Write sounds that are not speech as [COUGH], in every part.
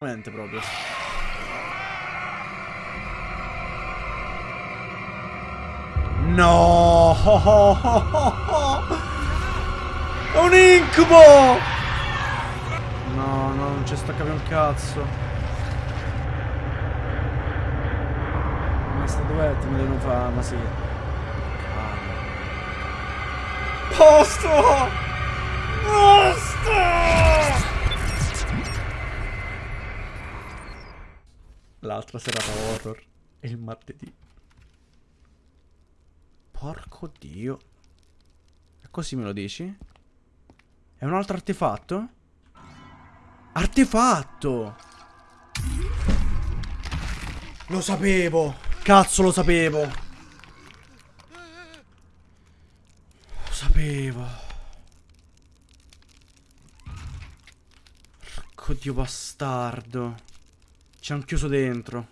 Proprio. No! È un incubo! No, no, non ci sta capendo un cazzo. Ma sta duetto mi devono fare, ma sì. Posto! Posto! L'altra serata horror è il martedì. Porco dio. E così me lo dici? È un altro artefatto? Artefatto! Lo sapevo! Cazzo lo sapevo! Lo sapevo! Porco dio bastardo! Ci hanno chiuso dentro.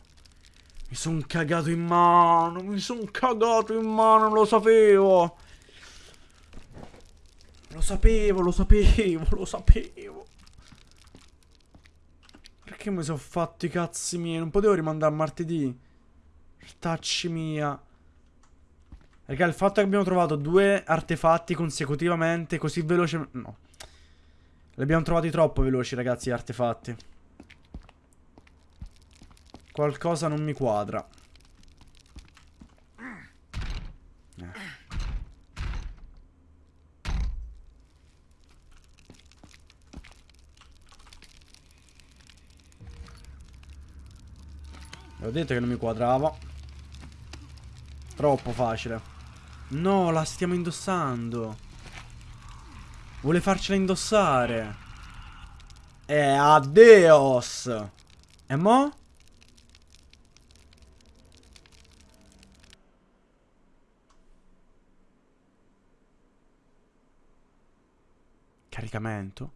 Mi sono cagato in mano, mi sono cagato in mano, lo sapevo. Lo sapevo, lo sapevo, lo sapevo. Perché mi sono fatto i cazzi miei? Non potevo rimandare a martedì. Tacci mia. Raga, il fatto che abbiamo trovato due artefatti consecutivamente così velocemente... No. Li abbiamo trovati troppo veloci, ragazzi, gli artefatti. Qualcosa non mi quadra. Eh. Ho detto che non mi quadrava. Troppo facile. No, la stiamo indossando. Vuole farcela indossare. Eh, addios. E mo'? Caricamento.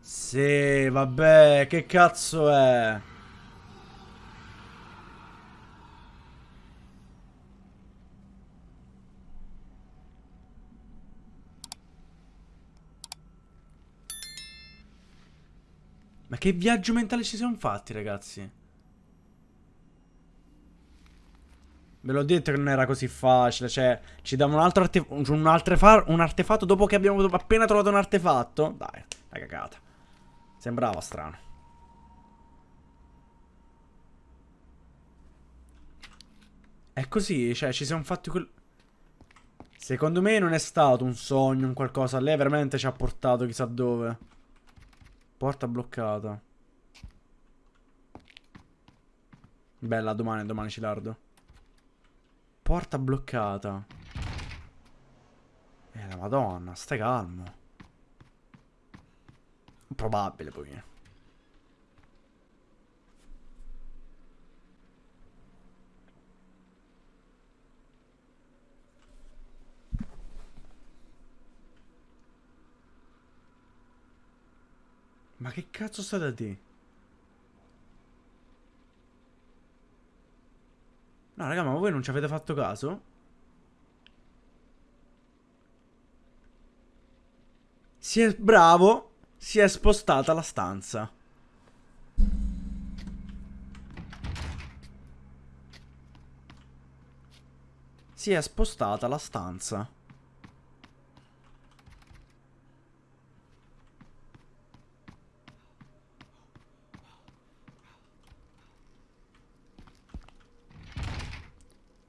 Sì, vabbè, che cazzo è? Ma che viaggio mentale ci siamo fatti, ragazzi? Ve l'ho detto che non era così facile. Cioè, ci dava un altro arte un, un, artefatto dopo che abbiamo appena trovato un artefatto. Dai, la cagata. Sembrava strano. È così, cioè, ci siamo fatti quel... Secondo me non è stato un sogno, un qualcosa. Lei veramente ci ha portato chissà dove. Porta bloccata. Bella, domani, domani ci lardo. Porta bloccata. Eh, la madonna, stai calmo. Probabile poi. Ma che cazzo state a dire? No, raga, ma voi non ci avete fatto caso? Si è bravo. Si è spostata la stanza. Si è spostata la stanza.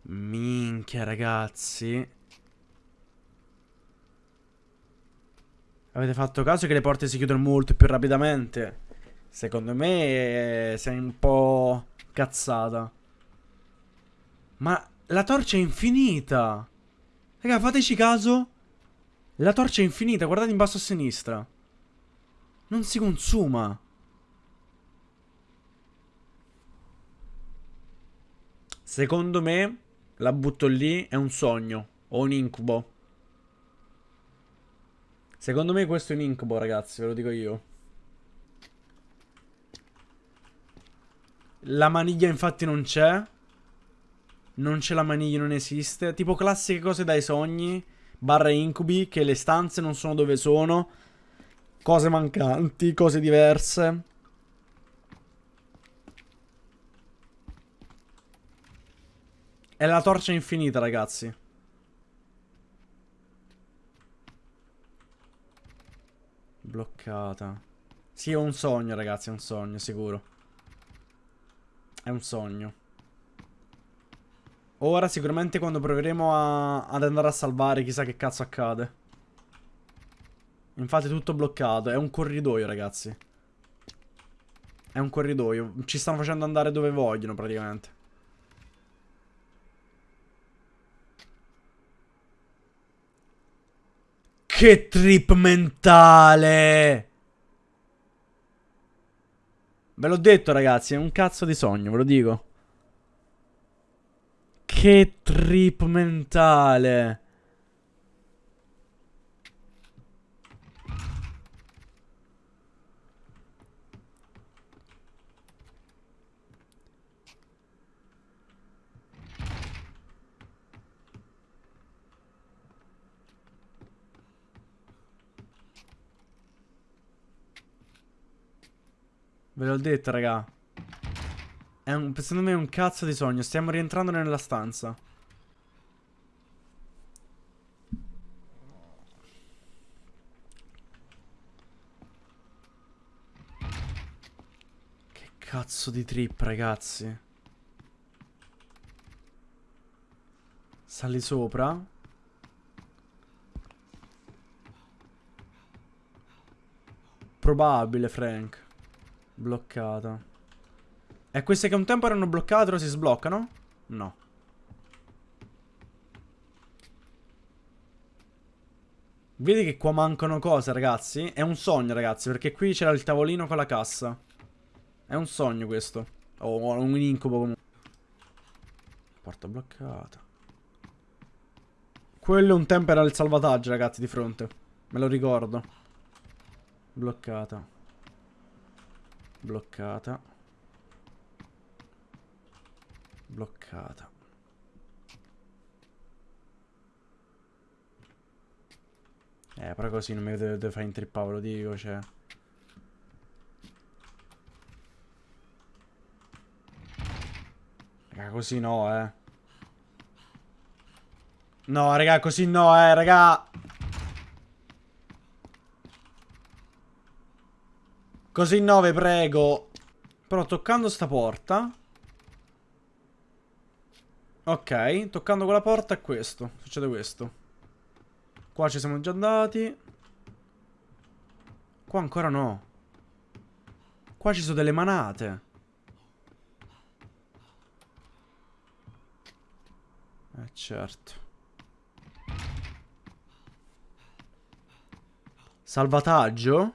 Minchia, ragazzi. Avete fatto caso che le porte si chiudono molto più rapidamente? Secondo me sei un po' cazzata. Ma la torcia è infinita. Raga, fateci caso. La torcia è infinita, guardate in basso a sinistra. Non si consuma. Secondo me la butto lì, è un sogno. O un incubo. Secondo me questo è un incubo, ragazzi, ve lo dico io. La maniglia infatti non c'è. Non c'è la maniglia, non esiste. Tipo classiche cose dai sogni. Barra incubi, che le stanze non sono dove sono. Cose mancanti, cose diverse. È la torcia infinita, ragazzi. Bloccata. Sì, è un sogno, ragazzi, è un sogno, sicuro. È un sogno. Ora sicuramente quando proveremo a, ad andare a salvare chissà che cazzo accade. Infatti è tutto bloccato. È un corridoio, ragazzi. È un corridoio. Ci stanno facendo andare dove vogliono, praticamente. Che trip mentale! Ve l'ho detto, ragazzi, è un cazzo di sogno, ve lo dico. Che trip mentale! Ve l'ho detto, raga. È un, secondo me è un cazzo di sogno. Stiamo rientrando nella stanza. Che cazzo di trip, ragazzi. Sali sopra. Probabile, Frank. Bloccata. E queste che un tempo erano bloccate ora si sbloccano? No. Vedi che qua mancano cose, ragazzi? È un sogno, ragazzi, perché qui c'era il tavolino con la cassa. È un sogno questo. O un incubo comunque. Porta bloccata. Quello un tempo era il salvataggio, ragazzi, di fronte. Me lo ricordo. Bloccata. Bloccata. Bloccata. Eh, però così non mi deve fare intrippare, lo dico, cioè... Raga, così no, eh. No, raga, così no, eh, raga. Così 9, prego. Però toccando sta porta... Ok, toccando quella porta è questo. Succede questo. Qua ci siamo già andati. Qua ancora no. Qua ci sono delle manate. Eh certo. Salvataggio?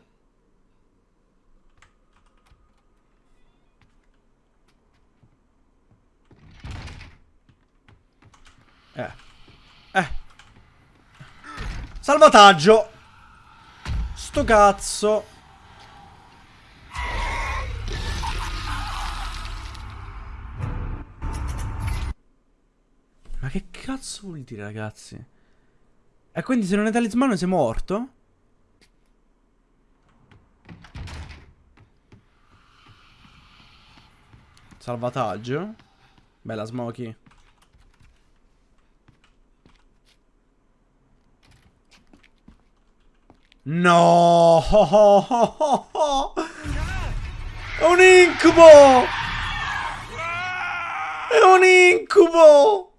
Eh. Eh. Salvataggio. Sto cazzo. Ma che cazzo vuol dire, ragazzi? E quindi se non è talismano sei morto? Salvataggio. Bella Smokey. No! È un incubo! È un incubo!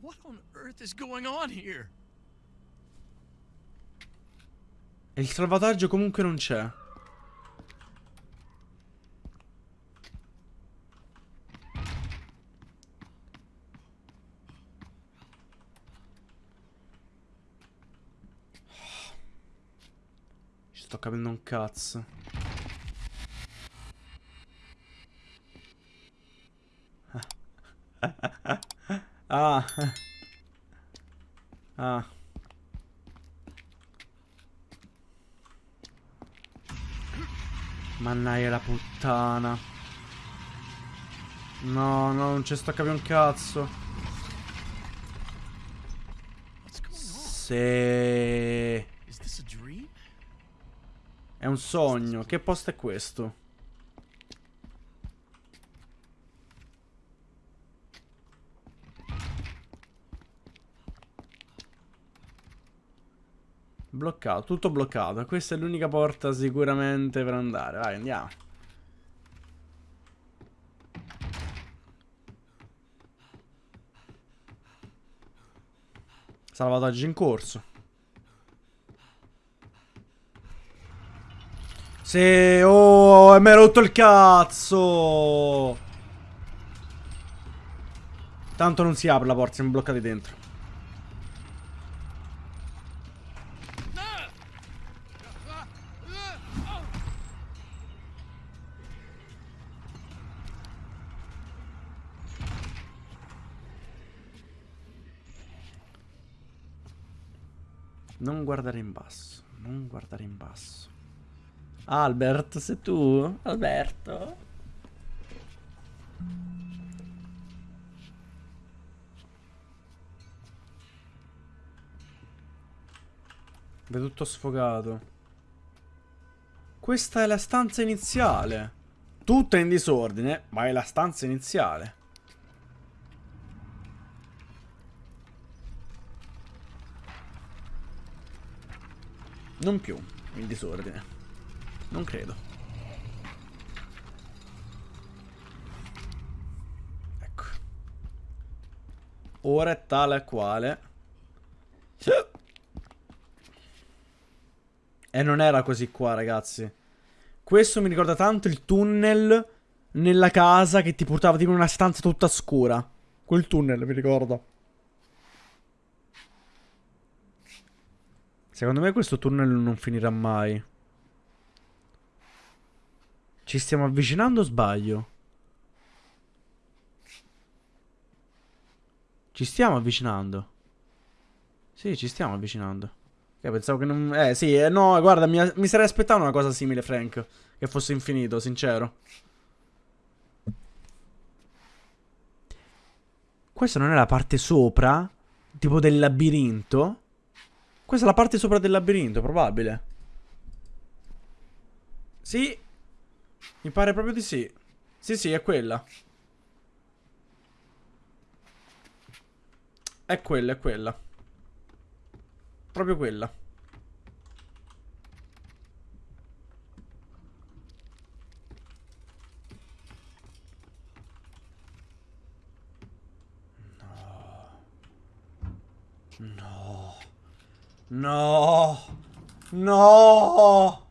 What on earth is going on here? E il salvataggio comunque non c'è. Capendo un cazzo. [LAUGHS] ah. Ah. Ma Mannaia la puttana. No, no, non ci sto a capire un cazzo. Sì. È un sogno. Che posto è questo? Bloccato, tutto bloccato. Questa è l'unica porta sicuramente per andare. Vai, andiamo. Salvataggio in corso. Sì, oh, mi hai rotto il cazzo. Tanto non si apre la porta, siamo bloccati dentro. Non guardare in basso. Non guardare in basso. Albert, sei tu? Alberto? Vedo tutto sfogato. Questa è la stanza iniziale. Tutta in disordine, ma è la stanza iniziale. Non più in disordine. Non credo. Ecco. Ora è tale e quale. E non era così qua, ragazzi. Questo mi ricorda tanto il tunnel nella casa che ti portava tipo in una stanza tutta scura. Quel tunnel, mi ricordo. Secondo me questo tunnel non finirà mai. Ci stiamo avvicinando o sbaglio? Ci stiamo avvicinando. Sì, ci stiamo avvicinando. Eh, pensavo che non... Eh, sì, eh, no, guarda, mi, mi sarei aspettato una cosa simile, Frank. Che fosse infinito, sincero. Questa non è la parte sopra? Tipo del labirinto? Questa è la parte sopra del labirinto, probabile. Sì. Mi pare proprio di sì. Sì, sì, è quella. È quella, è quella. Proprio quella. No. No. No. No.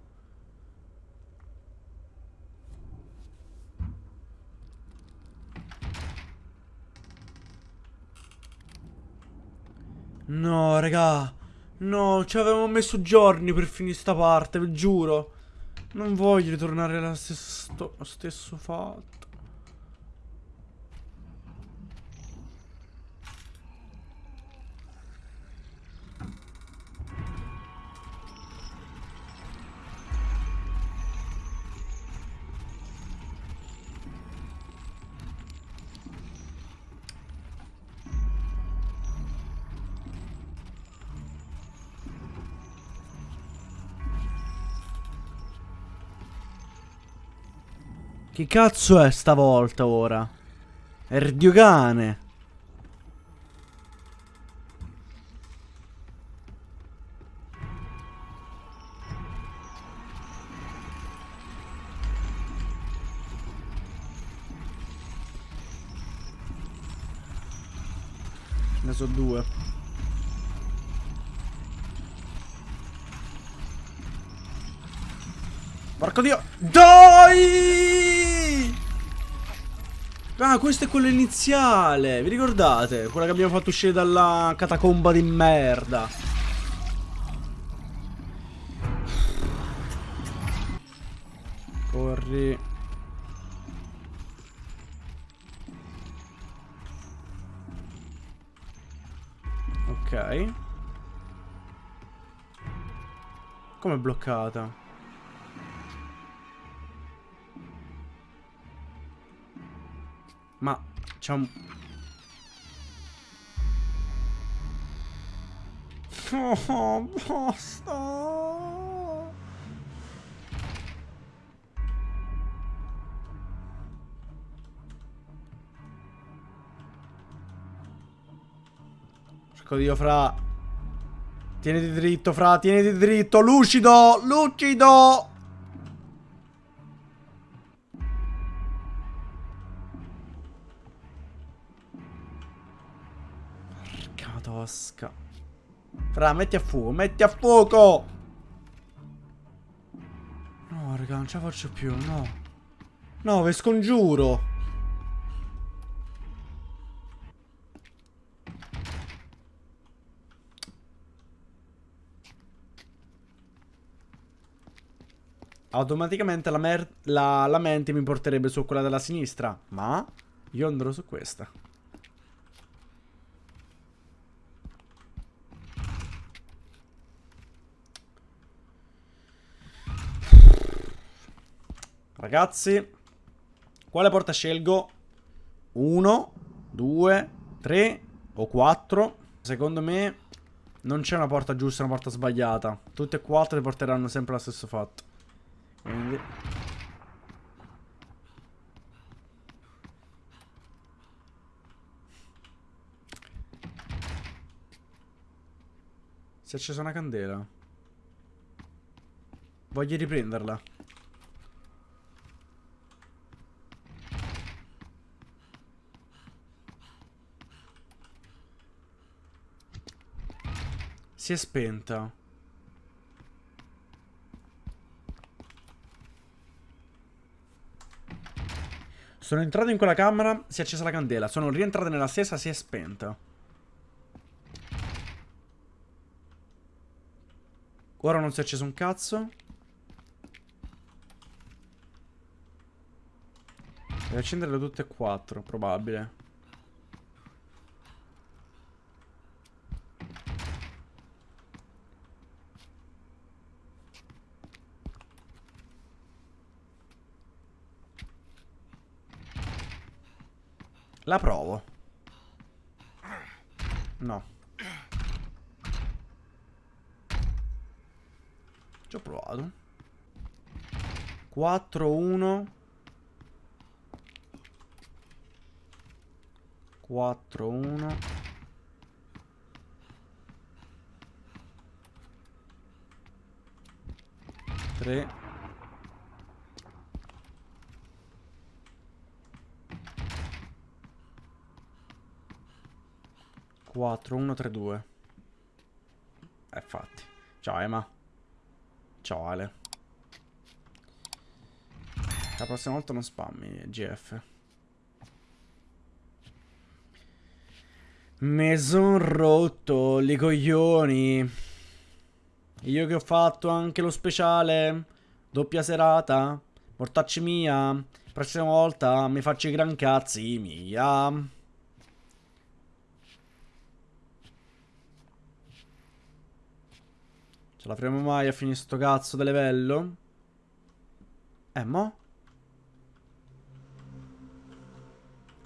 No, raga. No, ci avevamo messo giorni per finire sta parte, vi giuro. Non voglio ritornare allo stesso, stesso fatto. Che cazzo è stavolta ora? Erdiogane. Ne sono due. Porco dio. Dai! Ah, questo è quello iniziale. Vi ricordate? Quella che abbiamo fatto uscire dalla catacomba di merda. Corri. Ok. Come è bloccata? Ma c'è un... Oh, basta! Cerco io, fra. Tieniti dritto, fra, tieniti dritto, lucido, lucido! Tosca. Fra, metti a fuoco, metti a fuoco! No, raga, non ce la faccio più, no. No, vi scongiuro. automaticamente la, la, la mente mi porterebbe su quella della sinistra. Ma io andrò su questa. Ragazzi, quale porta scelgo? Uno, due, tre o quattro. Secondo me non c'è una porta giusta e una porta sbagliata. Tutte e quattro porteranno sempre allo stesso fatto. Quindi... Si è accesa una candela. Voglio riprenderla. Si è spenta. Sono entrato in quella camera, si è accesa la candela. Sono rientrato nella stessa, si è spenta. Ora non si è acceso un cazzo. Devo accenderle tutte e quattro, probabile. La provo. No. Ci ho provato. 4, 1. 4, 1. 3. 4, 1, 3, 2. Eh, infatti. Ciao, Emma. Ciao, Ale. La prossima volta non spammi, GF. Mi son rotto i coglioni. Io che ho fatto anche lo speciale. Doppia serata. Mortacci mia. Prossima volta mi faccio i gran cazzi mia. Ce la faremo mai a finire sto cazzo di livello? Eh, mo?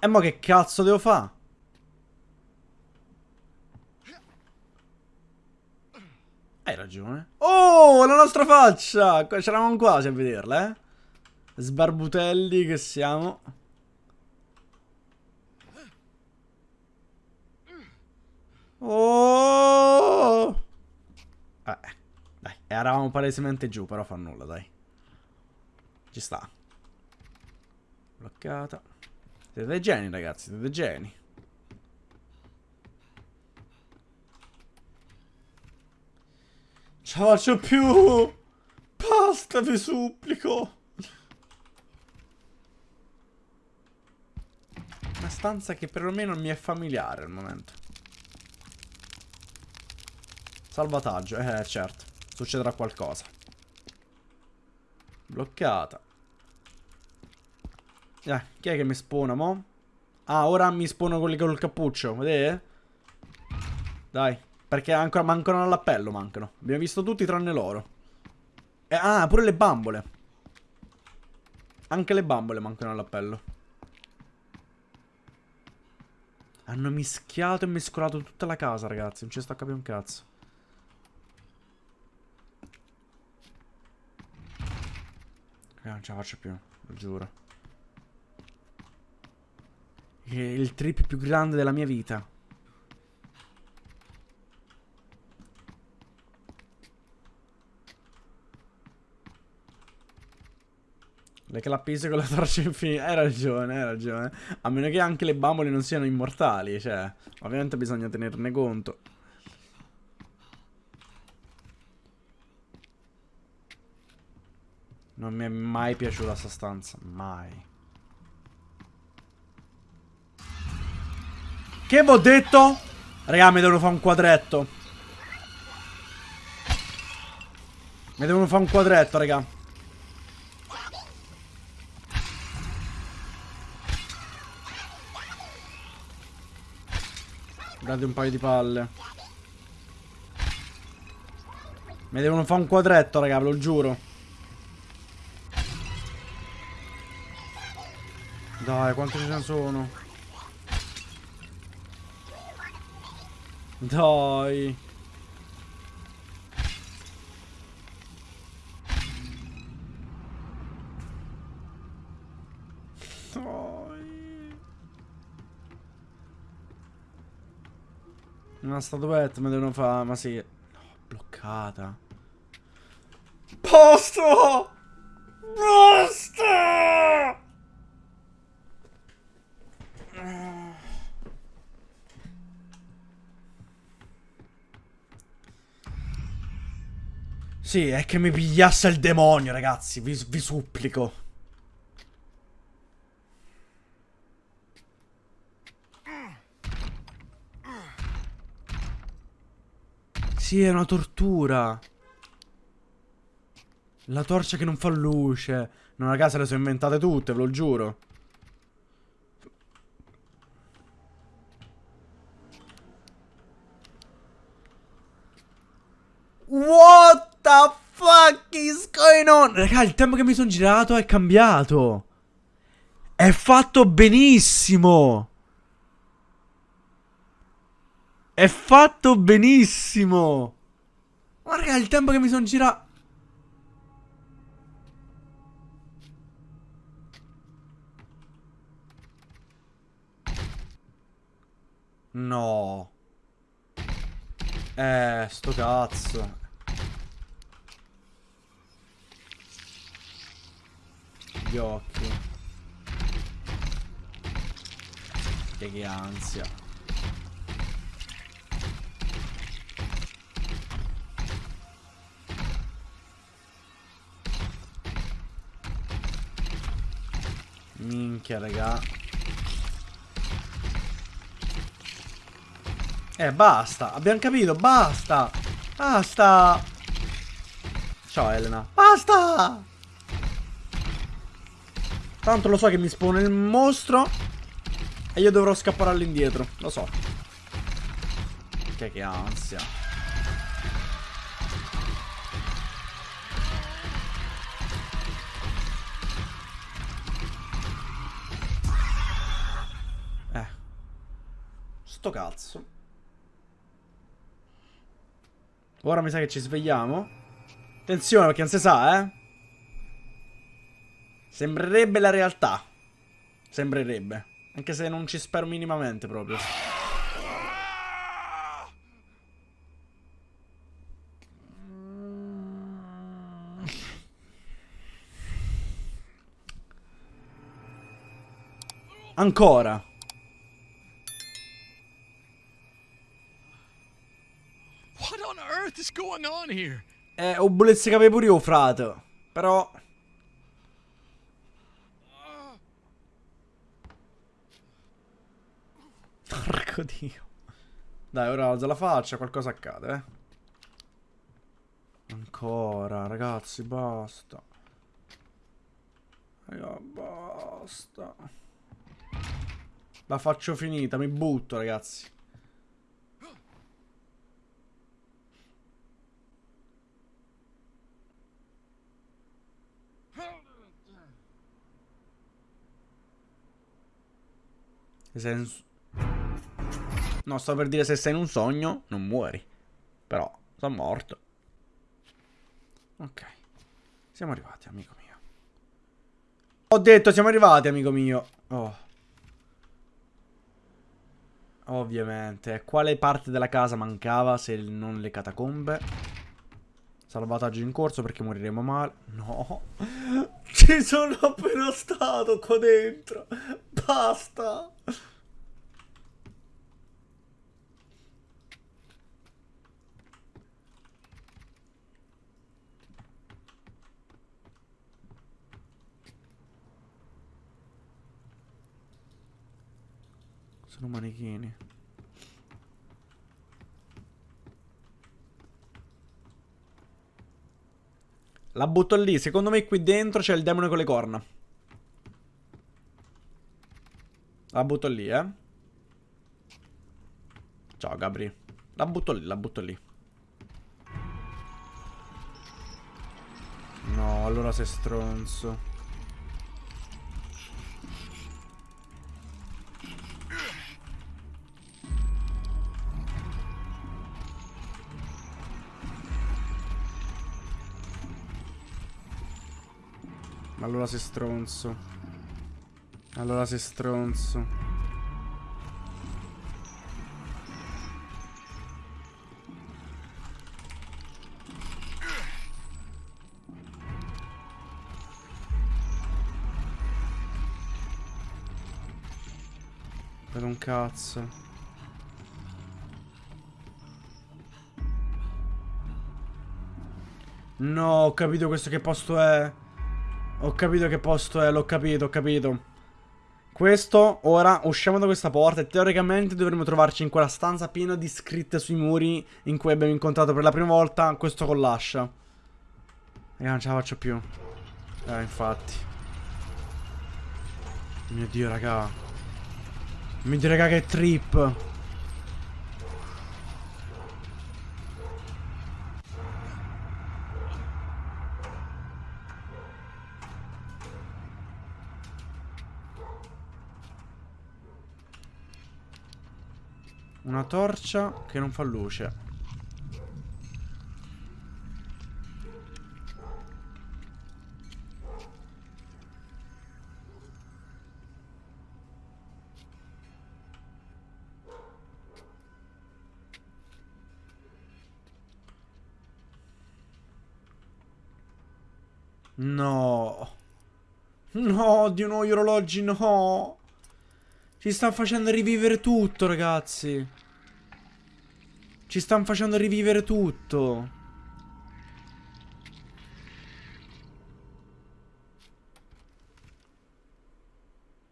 E mo che cazzo devo fare? Hai ragione. Oh, la nostra faccia! C'eravamo quasi a vederla, eh? Sbarbutelli che siamo. Oh! Eh. Eravamo palesemente giù, però fa nulla, dai. Ci sta. Bloccata. Siete dei geni, ragazzi, siete dei geni. Ce la faccio più! Basta, vi supplico! Una stanza che perlomeno mi è familiare al momento. Salvataggio, eh certo. Succederà qualcosa. Bloccata. Eh, chi è che mi spona, mo? Ah, ora mi spona quelli con il cappuccio, vedete? Dai, perché ancora mancano all'appello, mancano. Abbiamo visto tutti tranne loro. Eh, ah, pure le bambole. Anche le bambole mancano all'appello. Hanno mischiato e mescolato tutta la casa, ragazzi. Non ci sto a capire un cazzo. Eh, non ce la faccio più, lo giuro. È il trip più grande della mia vita. Le clappise con la torcia infinita. Hai ragione, hai ragione. A meno che anche le bambole non siano immortali. Cioè, ovviamente bisogna tenerne conto. Non mi è mai piaciuta sta stanza. Mai. Che vi ho detto? Raga, mi devono fare un quadretto. Mi devono fare un quadretto, raga. Date un paio di palle. Mi devono fare un quadretto, raga, ve lo giuro. Dai, quanti ce ne sono? Dai. Una statuetta mi devono fare, ma sì. No, bloccata. Posto! Basta! Sì, è che mi pigliasse il demonio, ragazzi. Vi, vi supplico. Sì, è una tortura. La torcia che non fa luce. No, raga, se le sono inventate tutte, ve lo giuro. What the fuck on? Raga, il tempo che mi sono girato è cambiato. È fatto benissimo. È fatto benissimo. Guarda il tempo che mi sono girato. No. Eh, sto cazzo. Gli occhi. Che, che ansia. Minchia, raga. Eh, basta. Abbiamo capito, basta. Basta. Ciao, Elena. Basta. Tanto lo so che mi spone il mostro. E io dovrò scappare all'indietro. Lo so. Che, che ansia. Sto cazzo. Ora mi sa che ci svegliamo. Attenzione perché non si sa, eh. Sembrerebbe la realtà. Sembrerebbe. Anche se non ci spero minimamente proprio. Ancora. is going on here? Eh, ho volessi capire pure io, frate. Però... Porco dio. Dai, ora alza la faccia, qualcosa accade, eh. Ancora, ragazzi, basta. Raga, basta. La faccio finita, mi butto, ragazzi. senso... No, sto per dire se sei in un sogno, non muori. Però, sono morto. Ok. Siamo arrivati, amico mio. Ho detto, siamo arrivati, amico mio. Oh. Ovviamente. Quale parte della casa mancava se non le catacombe? Salvataggio in corso perché moriremo male. No. [LAUGHS] Ci sono appena stato qua dentro. Basta. Sono manichini. La butto lì. Secondo me qui dentro c'è il demone con le corna. La butto lì, eh. Ciao, Gabri. La butto lì, la butto lì. No, allora sei stronzo. Allora sei stronzo. Allora sei stronzo. Per un cazzo. No, ho capito questo che posto è. Ho capito che posto è, l'ho capito, ho capito. Questo, ora, usciamo da questa porta e teoricamente dovremmo trovarci in quella stanza piena di scritte sui muri in cui abbiamo incontrato per la prima volta questo con l'ascia. E non ce la faccio più. Eh, infatti. Mio Dio, raga. Mio Dio, raga, che trip. Torcia che non fa luce. No. No, di nuovo gli orologi, no. Ci stanno facendo rivivere tutto, ragazzi. Ci stanno facendo rivivere tutto.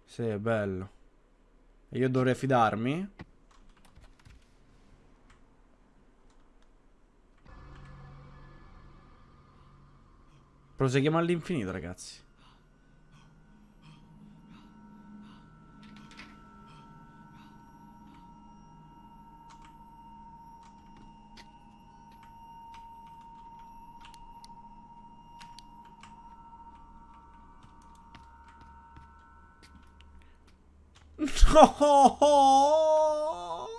Sì, è bello. E io dovrei fidarmi? Proseguiamo all'infinito, ragazzi. No! [LAUGHS]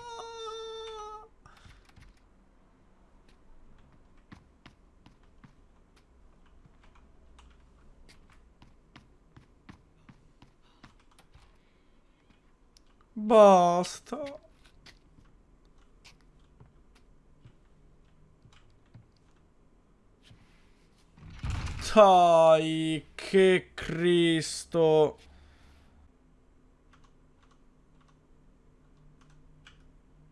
Basta. Dai, che Cristo.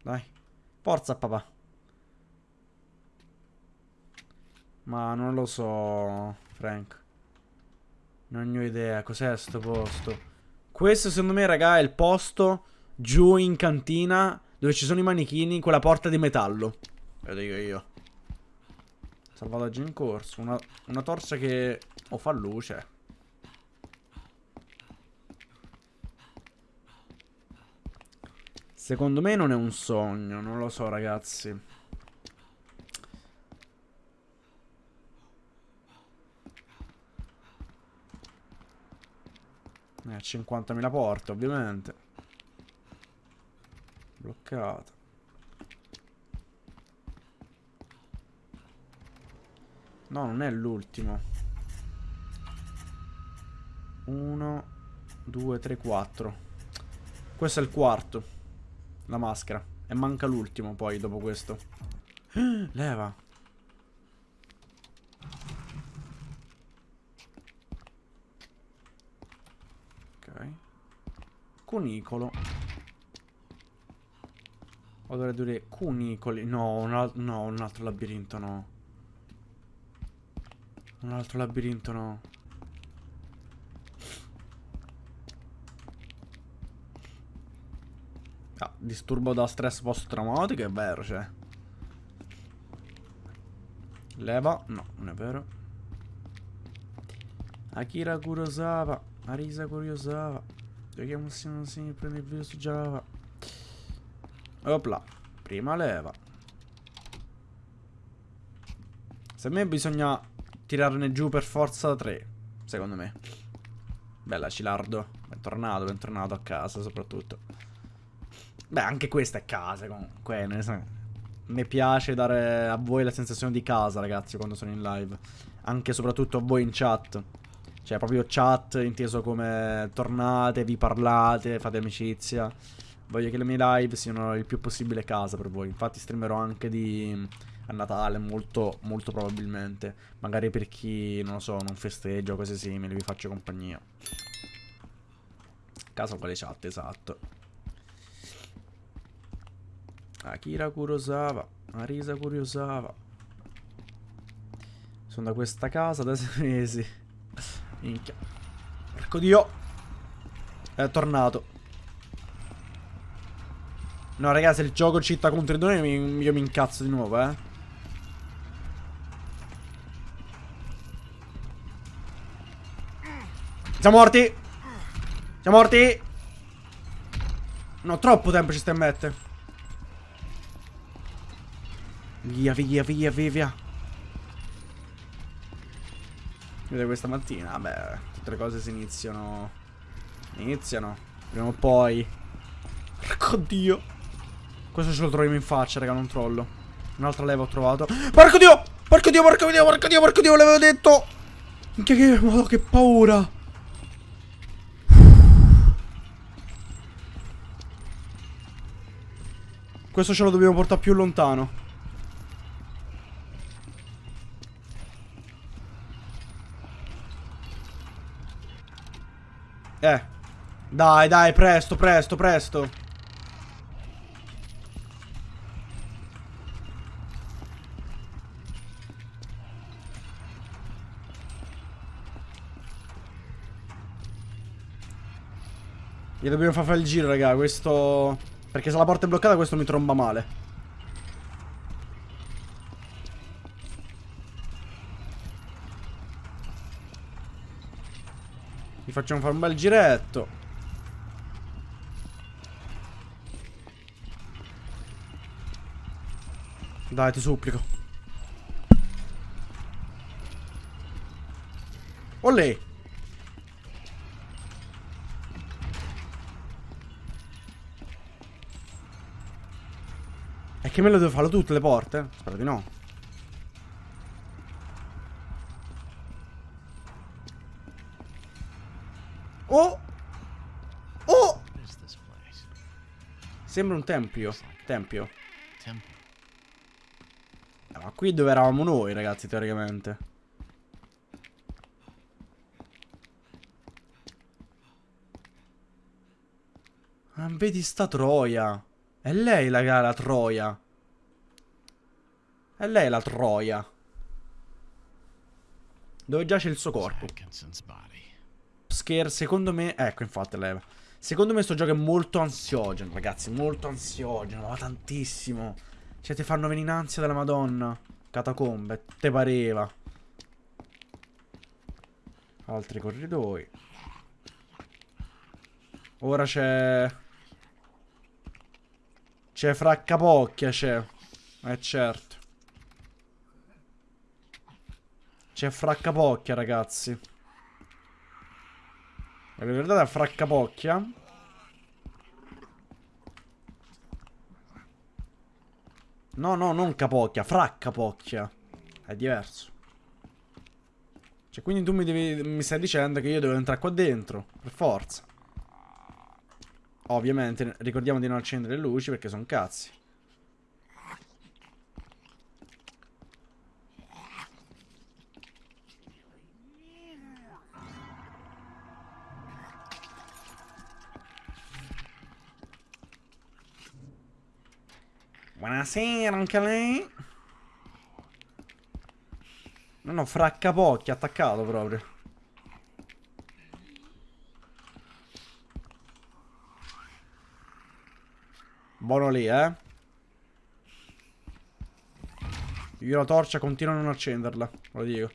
Dai. Forza, papà. Ma non lo so, Frank. Non ho idea. Cos'è sto posto? Questo, secondo me, raga, è il posto giù in cantina dove ci sono i manichini con la porta di metallo. Lo dico io. Salvataggio in corso. Una, una torcia che... O fa luce. Secondo me non è un sogno, non lo so ragazzi. Eh, 50.000 porte ovviamente. Bloccata. No, non è l'ultimo. 1, 2, 3, 4. Questo è il quarto. La maschera. E manca l'ultimo poi dopo questo. [GASPS] Leva. Ok. Cunicolo. O dovrei dire cunicoli. No, un, no, un altro labirinto no. Un altro labirinto no. Ah, disturbo da stress post-traumatico, è vero, cioè. Leva? No, non è vero. Akira Kurosawa. Arisa Kurosawa. Giochiamo sempre, prendi il video su Java. Opla. Prima leva. Se a me bisogna tirarne giù per forza 3. Secondo me. Bella Cilardo. Bentornato, bentornato a casa soprattutto. Beh, anche questa è casa comunque. Mi piace dare a voi la sensazione di casa, ragazzi, quando sono in live. Anche e soprattutto a voi in chat. Cioè, proprio chat inteso come tornate, vi parlate, fate amicizia. Voglio che le mie live siano il più possibile casa per voi. Infatti streamerò anche di a Natale, molto, molto probabilmente. Magari per chi, non lo so, non festeggia o cose simili, vi faccio compagnia. Casa con le chat, esatto. Akira Kurosawa. Arisa Kurosawa. Sono da questa casa da [LAUGHS] sei mesi. Minchia. Porco dio. È tornato. No, ragazzi, il gioco città contro i droni io mi incazzo di nuovo, eh. Siamo morti. Siamo morti. No, troppo tempo ci stai a mettere. Via, via, via, via, via. Vedete questa mattina? Vabbè, tutte le cose si iniziano. Iniziano. Prima o poi. [LAUGHS] Porco dio. Questo ce lo troviamo in faccia, raga, non trollo. Un'altra leva ho trovato. Porco dio! Porco dio, porco dio, porco dio, porco dio, l'avevo detto! Minchia che... Oh, che paura! Questo ce lo dobbiamo portare più lontano. Eh. Dai, dai, presto, presto, presto. Gli dobbiamo far fare il giro, raga. Questo... Perché se la porta è bloccata questo mi tromba male. Facciamo fare un bel giretto. Dai, ti supplico. Olè. E che me lo devo farlo tutte le porte? Spero di no. Sembra un tempio. Tempio. Eh, ma qui dove eravamo noi, ragazzi, teoricamente. Ah, vedi sta troia. È lei la, la troia. È lei la troia. Dove giace il suo corpo. Scare, secondo me... Ecco, infatti, leva. Secondo me sto gioco è molto ansiogeno, ragazzi. Molto ansiogeno, ma tantissimo. Cioè, ti fanno venire in ansia della madonna. Catacombe, te pareva. Altri corridoi. Ora c'è... C'è fraccapocchia, c'è. Eh, certo. C'è fraccapocchia, ragazzi. La guardate a fraccapocchia. No, no, non capocchia, fraccapocchia. È diverso. Cioè, quindi tu mi, devi, mi stai dicendo che io devo entrare qua dentro, per forza. Ovviamente, ricordiamo di non accendere le luci perché sono cazzi. Buonasera anche lei. No, no, fraccapocchi, attaccato proprio. Buono lì, eh. Io la torcia continuo a non accenderla, lo dico.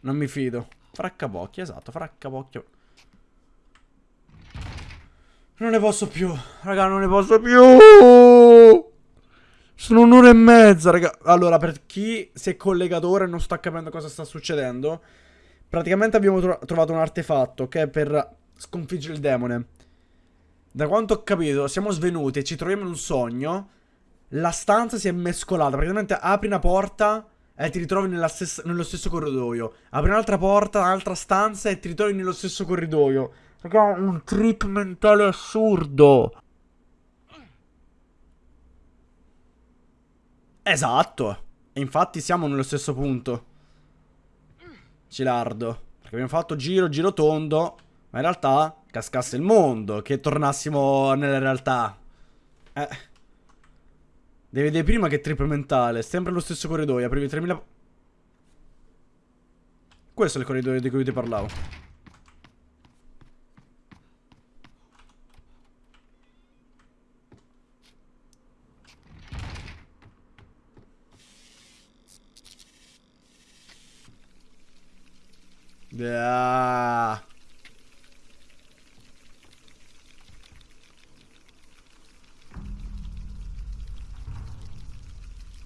Non mi fido. Fraccapocchi, esatto, fraccapocchio. Non ne posso più. Raga, non ne posso più. Sono un'ora e mezza, raga. Allora, per chi si è collegato ora e non sta capendo cosa sta succedendo, praticamente abbiamo tro trovato un artefatto è per sconfiggere il demone. Da quanto ho capito, siamo svenuti e ci troviamo in un sogno. La stanza si è mescolata. Praticamente apri una porta e ti ritrovi stessa, nello stesso corridoio. Apri un'altra porta, un'altra stanza e ti ritrovi nello stesso corridoio. Raga, un trip mentale assurdo. Esatto. E infatti siamo nello stesso punto. Cilardo. Perché abbiamo fatto giro, giro tondo. Ma in realtà cascasse il mondo. Che tornassimo nella realtà. Eh. Devi vedere prima che trip mentale. Sempre lo stesso corridoio. Aprivi 3000... Questo è il corridoio di cui ti parlavo. Yeah.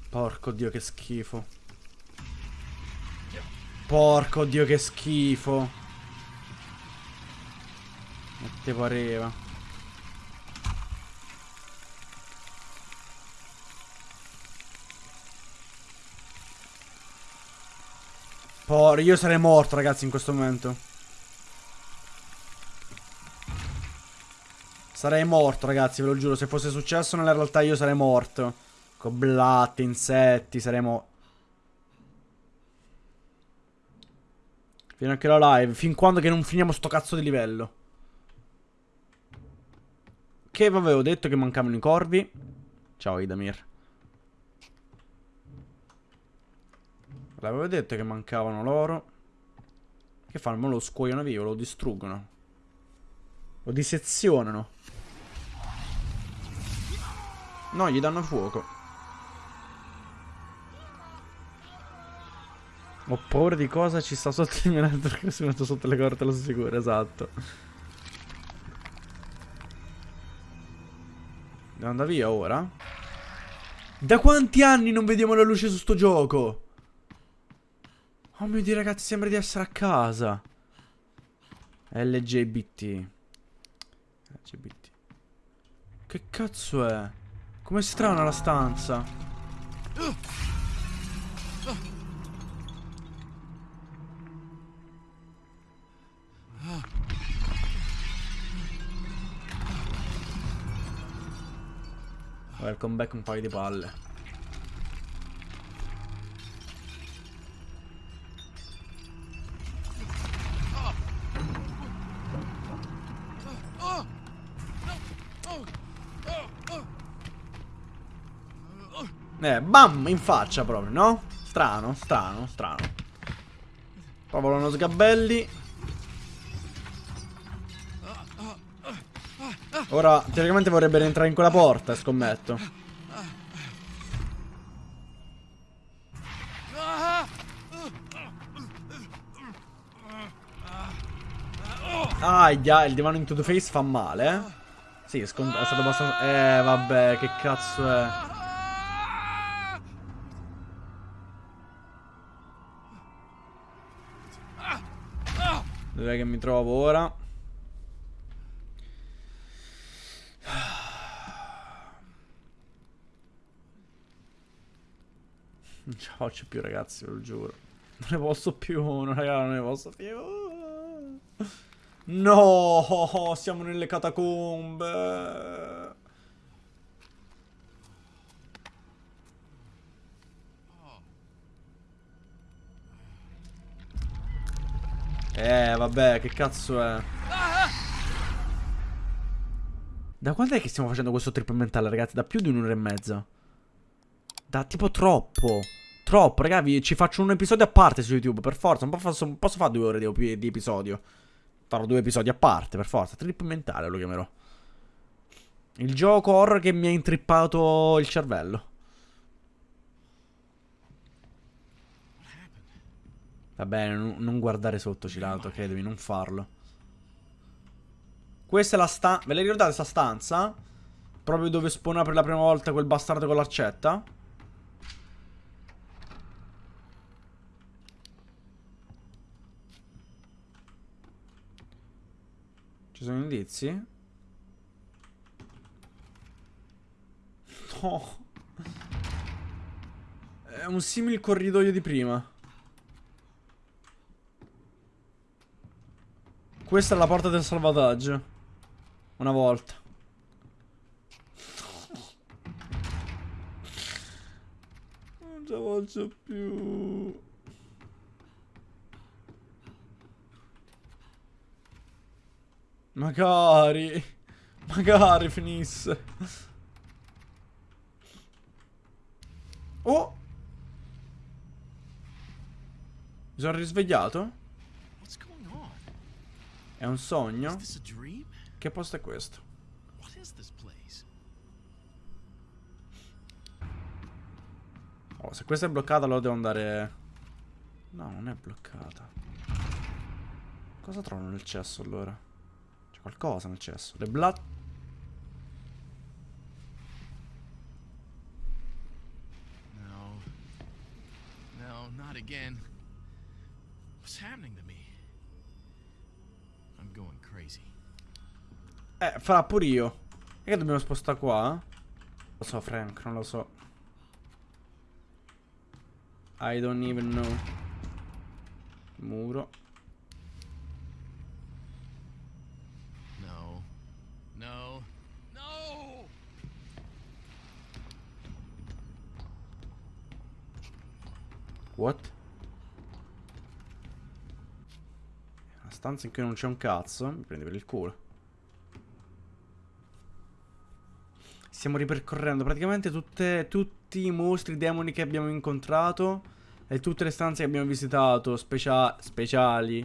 Porco dio che schifo. Porco dio che schifo. E te pareva. Por, io sarei morto, ragazzi, in questo momento. Sarei morto, ragazzi, ve lo giuro. Se fosse successo nella realtà io sarei morto. Con blatte, insetti, saremmo... Fino a che la live. Fin quando che non finiamo sto cazzo di livello. Che vi avevo detto che mancavano i corvi. Ciao, Idamir. L'avevo detto che mancavano loro. Che fanno? lo scuoiono via, lo distruggono. Lo disezionano. No, gli danno fuoco. Ho paura di cosa ci sta sotto il mio letto perché si metto sotto le corde lo sicuro, esatto. Devo andare via ora? Da quanti anni non vediamo la luce su sto gioco? Oh mio dio ragazzi sembra di essere a casa. LGBT LGBT Che cazzo è? Come strana la stanza? Welcome back un paio di palle Eh, bam, in faccia proprio, no? Strano, strano, strano. Poi volano sgabelli. Ora, teoricamente vorrebbe rientrare in quella porta, scommetto. Aia, il divano into the face fa male, eh? Sì, è, è stato abbastanza... Eh, vabbè, che cazzo è... Dov'è che mi trovo ora? Non ce la faccio più ragazzi, ve lo giuro. Non ne posso più, no, raga, non ne posso più. No, siamo nelle catacombe. Eh, vabbè, che cazzo è? Da quando è che stiamo facendo questo trip mentale, ragazzi? Da più di un'ora e mezza. Da tipo troppo. Troppo, ragazzi. Ci faccio un episodio a parte su YouTube, per forza. Non posso, posso fare due ore di, di, episodio. Farò due episodi a parte, per forza. Trip mentale lo chiamerò. Il gioco horror che mi ha intrippato il cervello. Va bene, non guardare sotto, Cilato, credimi, non farlo. Questa è la stanza... Ve la ricordate questa stanza? Proprio dove spawna per la prima volta quel bastardo con l'arcetta? Ci sono indizi? No. È un simile corridoio di prima. Questa è la porta del salvataggio. Una volta. Non ce la faccio più. Magari. Magari finisse. Oh! Mi sono risvegliato? È un sogno? Che posto è questo? Oh, se questa è bloccata allora devo andare... No, non è bloccata. Cosa trovo nel cesso allora? C'è qualcosa nel cesso. Le blood... Eh, farà pure io. E che dobbiamo spostare qua? Lo so, Frank, non lo so. I don't even know. Muro. No. No. No! What? Una stanza in cui non c'è un cazzo. Mi prendi per il culo. Stiamo ripercorrendo praticamente tutte, tutti i mostri, demoni che abbiamo incontrato e tutte le stanze che abbiamo visitato, specia speciali,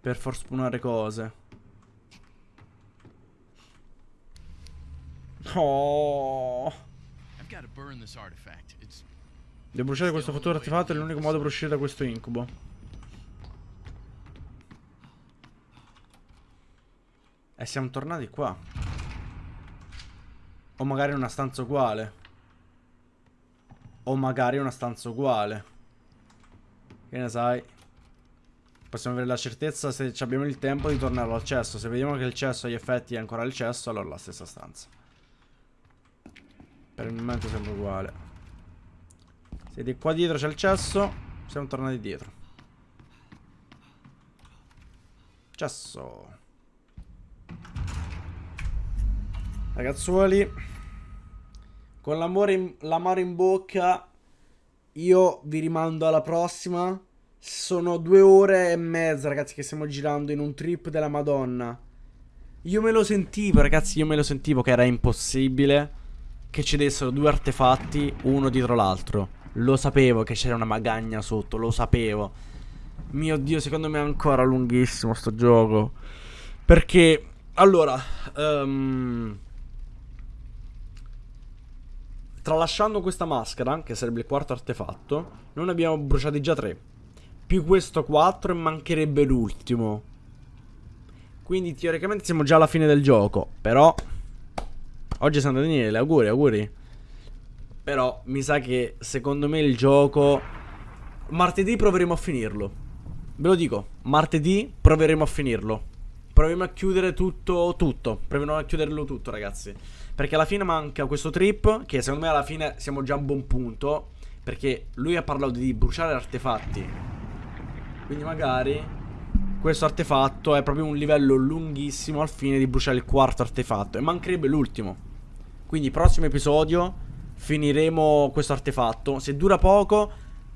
per far spunare cose. Oh. Devo bruciare questo futuro artefatto, è l'unico modo per uscire da questo incubo. E siamo tornati qua. O magari una stanza uguale. O magari una stanza uguale. Che ne sai? Possiamo avere la certezza se abbiamo il tempo di tornare al cesso. Se vediamo che il cesso ha gli effetti è ancora il cesso, allora la stessa stanza. Per il momento sembra uguale. Se di qua dietro c'è il cesso, siamo tornati dietro. Cesso. Ragazzuoli con l'amore in, l'amaro in bocca, io vi rimando alla prossima. Sono due ore e mezza, ragazzi, che stiamo girando in un trip della Madonna. Io me lo sentivo, ragazzi, io me lo sentivo che era impossibile che ci dessero due artefatti uno dietro l'altro. Lo sapevo che c'era una magagna sotto, lo sapevo. Mio Dio, secondo me è ancora lunghissimo sto gioco. Perché, allora, um, Tralasciando questa maschera, che sarebbe il quarto artefatto, noi ne abbiamo bruciati già tre. Più questo 4 e mancherebbe l'ultimo. Quindi teoricamente siamo già alla fine del gioco. Però... Oggi San Daniele, auguri, auguri. Però mi sa che secondo me il gioco... Martedì proveremo a finirlo. Ve lo dico, martedì proveremo a finirlo. Proviamo a chiudere tutto, tutto. Proviamo a chiuderlo tutto, ragazzi. Perché alla fine manca questo trip, che secondo me alla fine siamo già a un buon punto. Perché lui ha parlato di bruciare artefatti. Quindi magari questo artefatto è proprio un livello lunghissimo al fine di bruciare il quarto artefatto. E mancherebbe l'ultimo. Quindi prossimo episodio finiremo questo artefatto. Se dura poco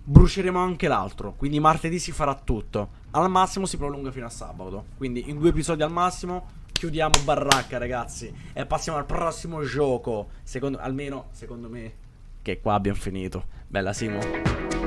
bruceremo anche l'altro. Quindi martedì si farà tutto. Al massimo si prolunga fino a sabato. Quindi in due episodi al massimo chiudiamo baracca, ragazzi. E passiamo al prossimo gioco. Secondo, almeno, secondo me, che qua abbiamo finito. Bella Simo.